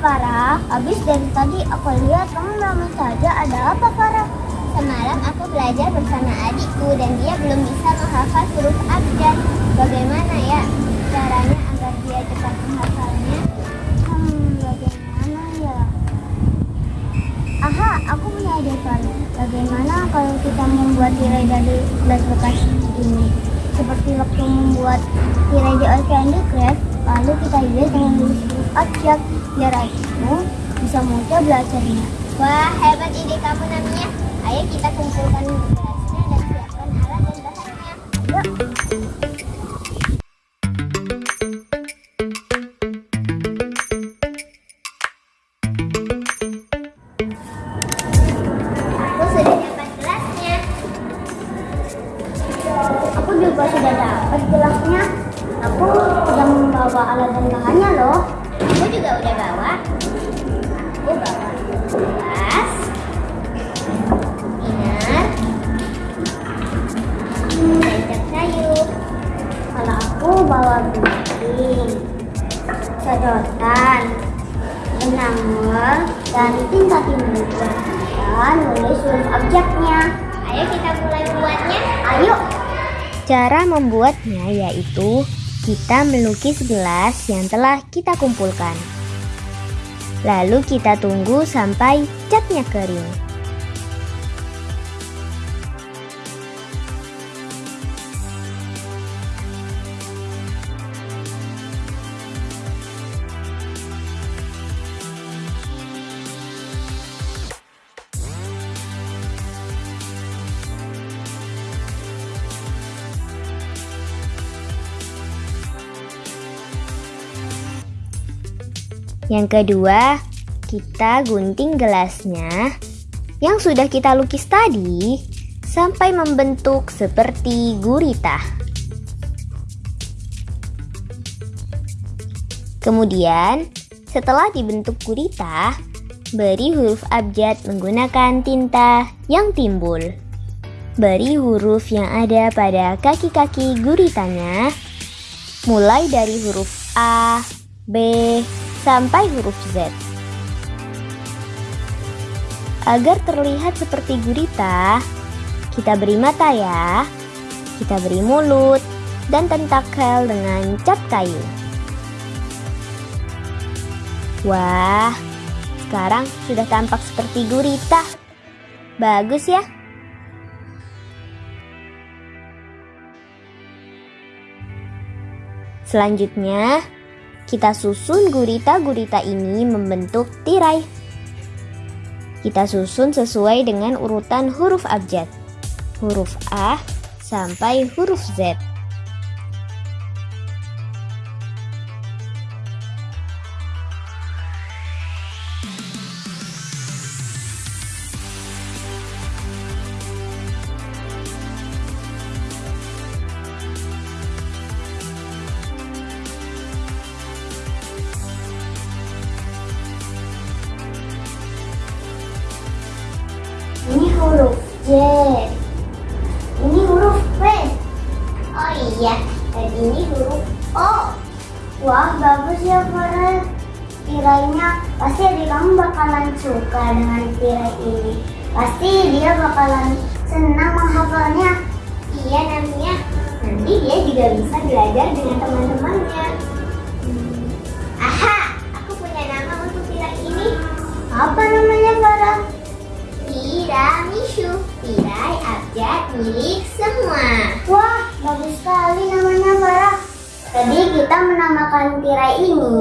Farah, habis dari tadi aku lihat kamu lama saja. Ada apa Farah? Semalam aku belajar bersama adikku dan dia belum bisa menghafal huruf abjad. Bagaimana ya caranya agar dia cepat menghafalnya? Hmm, bagaimana ya? Aha, aku punya ide Farah. Bagaimana kalau kita membuat tirai dari gelas bekas ini? Seperti waktu membuat tirai di Candy Crush, lalu kita hias dengan abjad biar adikmu bisa mudah belajarnya. Wah, hebat ide kamu namanya. Ayo kita kumpulkan gelasnya dan siapkan dan. Aku juga sudah dapat gelasnya. Aku sudah membawa alat dan bahannya loh. Aku juga udah bawa. Aku bawa gelas, inner, cat kayu. Kalau aku bawa gunting, sedotan, enamel, dan tinta timuran dan nulis huruf abjadnya. Ayo kita mulai membuatnya. Ayo, Cara membuatnya yaitu kita melukis gelas yang telah kita kumpulkan. Lalu kita tunggu sampai catnya kering. Yang kedua, kita gunting gelasnya yang sudah kita lukis tadi sampai membentuk seperti gurita. Kemudian, setelah dibentuk gurita, beri huruf abjad menggunakan tinta yang timbul. Beri huruf yang ada pada kaki-kaki guritanya, mulai dari huruf A, B, sampai huruf Z. Agar terlihat seperti gurita, kita beri mata ya. Kita beri mulut dan tentakel dengan cat kayu. Wah, sekarang sudah tampak seperti gurita. Bagus ya? Selanjutnya, kita susun gurita-gurita ini membentuk tirai. Kita susun sesuai dengan urutan huruf abjad. Huruf A sampai huruf Z. Ini huruf P. Oh iya, dan ini huruf O. Wah, bagus ya Farah. Tirainya pasti adik kamu bakalan suka dengan tirai ini. Pasti dia bakalan senang menghafalnya. Iya namanya. Nanti dia juga bisa belajar dengan teman-temannya. Aha, aku punya nama untuk tirai ini. Apa namanya Farah? Tiramisu, milik semua. Wah, bagus sekali namanya Farah. Tadi kita menamakan tirai ini